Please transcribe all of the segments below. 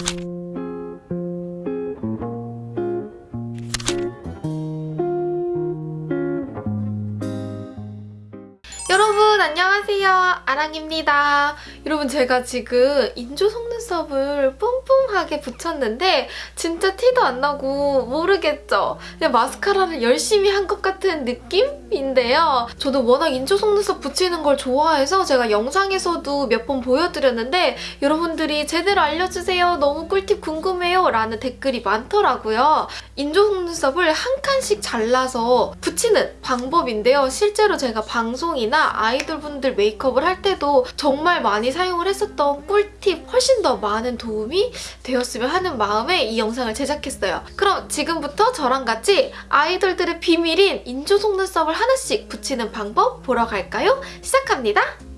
you 여러분 안녕하세요. 아랑입니다. 여러분 제가 지금 인조 속눈썹을 뿜뿜하게 붙였는데 진짜 티도 안 나고 모르겠죠? 그냥 마스카라를 열심히 한 것 같은 느낌인데요. 저도 워낙 인조 속눈썹 붙이는 걸 좋아해서 제가 영상에서도 몇 번 보여드렸는데 여러분들이 제대로 알려주세요. 너무 꿀팁 궁금해요. 라는 댓글이 많더라고요. 인조 속눈썹을 한 칸씩 잘라서 붙이는 방법인데요. 실제로 제가 방송이나 아이돌분들 메이크업을 할 때도 정말 많이 사용을 했었던 꿀팁 훨씬 더 많은 도움이 되었으면 하는 마음에 이 영상을 제작했어요. 그럼 지금부터 저랑 같이 아이돌들의 비밀인 인조 속눈썹을 하나씩 붙이는 방법 보러 갈까요? 시작합니다.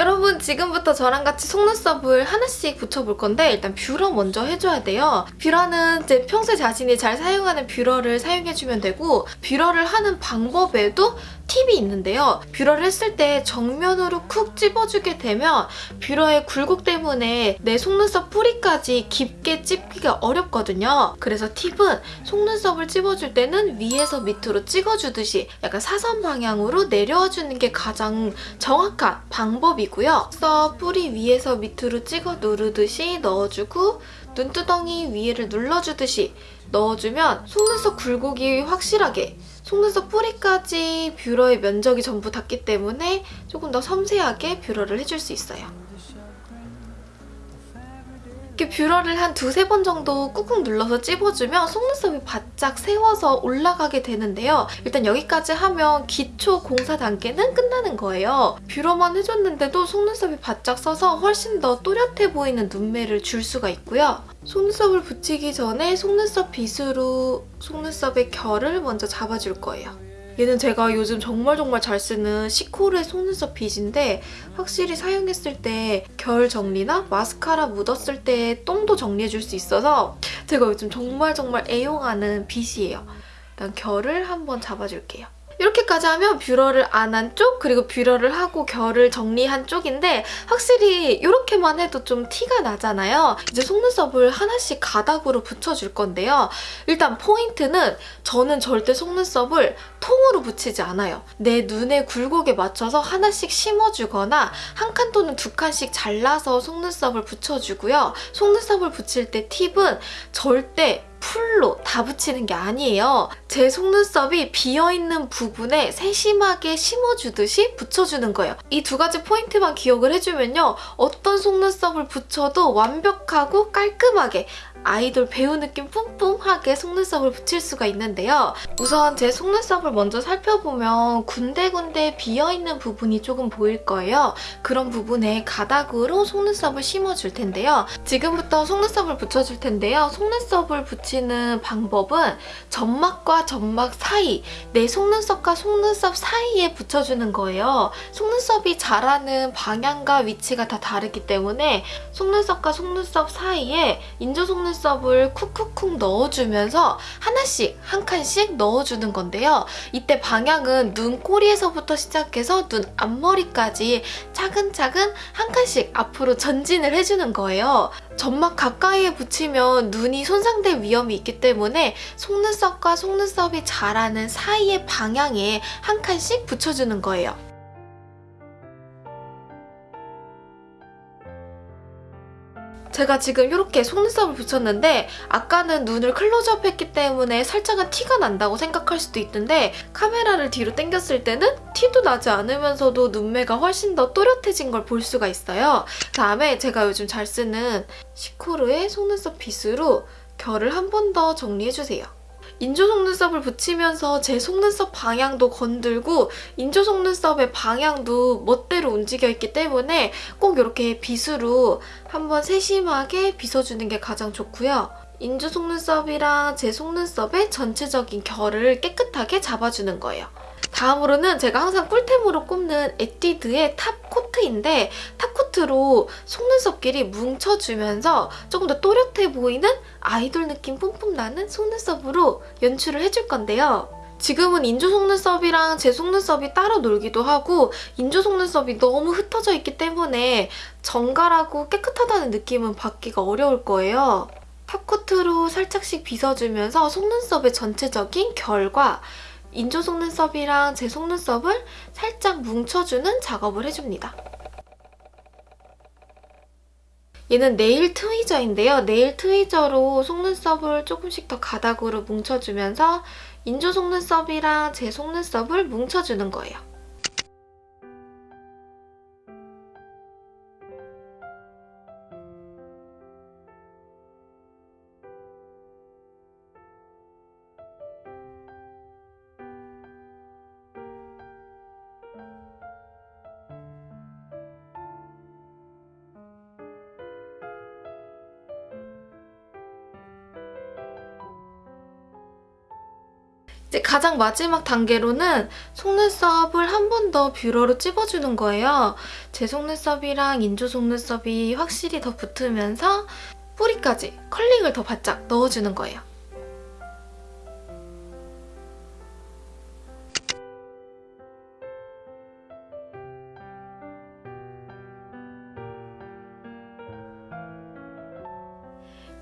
여러분 지금부터 저랑 같이 속눈썹을 하나씩 붙여볼 건데 일단 뷰러 먼저 해줘야 돼요. 뷰러는 이제 평소에 자신이 잘 사용하는 뷰러를 사용해주면 되고 뷰러를 하는 방법에도 팁이 있는데요. 뷰러를 했을 때 정면으로 쿡 찝어주게 되면 뷰러의 굴곡 때문에 내 속눈썹 뿌리까지 깊게 찝기가 어렵거든요. 그래서 팁은 속눈썹을 찝어줄 때는 위에서 밑으로 찍어주듯이 약간 사선 방향으로 내려와 주는 게 가장 정확한 방법이고요. 썹 뿌리 위에서 밑으로 찍어 누르듯이 넣어주고 눈두덩이 위에를 눌러주듯이 넣어주면 속눈썹 굴곡이 확실하게 속눈썹 뿌리까지 뷰러의 면적이 전부 닿기 때문에 조금 더 섬세하게 뷰러를 해줄 수 있어요. 이렇게 뷰러를 한 두세 번 정도 꾹꾹 눌러서 찝어주면 속눈썹이 바짝 세워서 올라가게 되는데요. 일단 여기까지 하면 기초 공사 단계는 끝나는 거예요. 뷰러만 해줬는데도 속눈썹이 바짝 서서 훨씬 더 또렷해 보이는 눈매를 줄 수가 있고요. 속눈썹을 붙이기 전에 속눈썹 빗으로 속눈썹의 결을 먼저 잡아줄 거예요. 얘는 제가 요즘 정말 정말 잘 쓰는 시코르의 속눈썹 빗인데 확실히 사용했을 때 결 정리나 마스카라 묻었을 때 똥도 정리해줄 수 있어서 제가 요즘 정말 정말 애용하는 빗이에요. 일단 결을 한번 잡아줄게요. 이렇게까지 하면 뷰러를 안 한 쪽, 그리고 뷰러를 하고 결을 정리한 쪽인데 확실히 이렇게만 해도 좀 티가 나잖아요. 이제 속눈썹을 하나씩 가닥으로 붙여줄 건데요. 일단 포인트는 저는 절대 속눈썹을 통으로 붙이지 않아요. 내 눈의 굴곡에 맞춰서 하나씩 심어주거나 한 칸 또는 두 칸씩 잘라서 속눈썹을 붙여주고요. 속눈썹을 붙일 때 팁은 절대 풀로 다 붙이는 게 아니에요. 제 속눈썹이 비어있는 부분에 세심하게 심어주듯이 붙여주는 거예요. 이 두 가지 포인트만 기억을 해주면요. 어떤 속눈썹을 붙여도 완벽하고 깔끔하게 아이돌 배우 느낌 뿜뿜하게 속눈썹을 붙일 수가 있는데요. 우선 제 속눈썹을 먼저 살펴보면 군데군데 비어있는 부분이 조금 보일 거예요. 그런 부분에 가닥으로 속눈썹을 심어줄 텐데요. 지금부터 속눈썹을 붙여줄 텐데요. 속눈썹을 붙이는 방법은 점막과 점막 사이, 내 속눈썹과 속눈썹 사이에 붙여주는 거예요. 속눈썹이 자라는 방향과 위치가 다 다르기 때문에 속눈썹과 속눈썹 사이에 인조 속눈썹 속눈썹을 쿡쿡쿡 넣어주면서 하나씩 한 칸씩 넣어주는 건데요. 이때 방향은 눈 꼬리에서부터 시작해서 눈 앞머리까지 차근차근 한 칸씩 앞으로 전진을 해주는 거예요. 점막 가까이에 붙이면 눈이 손상될 위험이 있기 때문에 속눈썹과 속눈썹이 자라는 사이의 방향에 한 칸씩 붙여주는 거예요. 제가 지금 이렇게 속눈썹을 붙였는데 아까는 눈을 클로즈업 했기 때문에 살짝은 티가 난다고 생각할 수도 있는데 카메라를 뒤로 당겼을 때는 티도 나지 않으면서도 눈매가 훨씬 더 또렷해진 걸 볼 수가 있어요. 다음에 제가 요즘 잘 쓰는 시코르의 속눈썹 빗으로 결을 한 번 더 정리해주세요. 인조 속눈썹을 붙이면서 제 속눈썹 방향도 건들고 인조 속눈썹의 방향도 멋대로 움직여 있기 때문에 꼭 이렇게 빗으로 한번 세심하게 빗어주는 게 가장 좋고요. 인조 속눈썹이랑 제 속눈썹의 전체적인 결을 깨끗하게 잡아주는 거예요. 다음으로는 제가 항상 꿀템으로 꼽는 에뛰드의 top coat인데 top coat로 속눈썹끼리 뭉쳐주면서 조금 더 또렷해 보이는 아이돌 느낌 뿜뿜 나는 속눈썹으로 연출을 해줄 건데요. 지금은 인조 속눈썹이랑 제 속눈썹이 따로 놀기도 하고 인조 속눈썹이 너무 흩어져 있기 때문에 정갈하고 깨끗하다는 느낌은 받기가 어려울 거예요. 탑코트로 살짝씩 빗어주면서 속눈썹의 전체적인 결과 인조 속눈썹이랑 제 속눈썹을 살짝 뭉쳐주는 작업을 해줍니다. 얘는 네일 트위저인데요. 네일 트위저로 속눈썹을 조금씩 더 가닥으로 뭉쳐주면서 인조 속눈썹이랑 제 속눈썹을 뭉쳐주는 거예요. 이제 가장 마지막 단계로는 속눈썹을 한 번 더 뷰러로 찝어주는 거예요. 제 속눈썹이랑 인조 속눈썹이 확실히 더 붙으면서 뿌리까지 컬링을 더 바짝 넣어주는 거예요.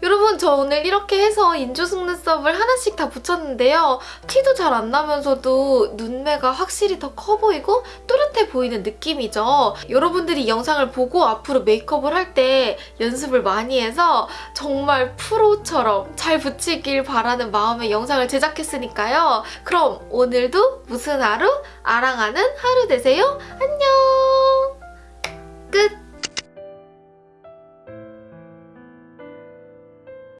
여러분 저 오늘 이렇게 해서 인조 속눈썹을 하나씩 다 붙였는데요. 티도 잘 안 나면서도 눈매가 확실히 더 커 보이고 또렷해 보이는 느낌이죠. 여러분들이 이 영상을 보고 앞으로 메이크업을 할 때 연습을 많이 해서 정말 프로처럼 잘 붙이길 바라는 마음에 영상을 제작했으니까요. 그럼 오늘도 무슨 하루? 아랑하는 하루 되세요. 안녕!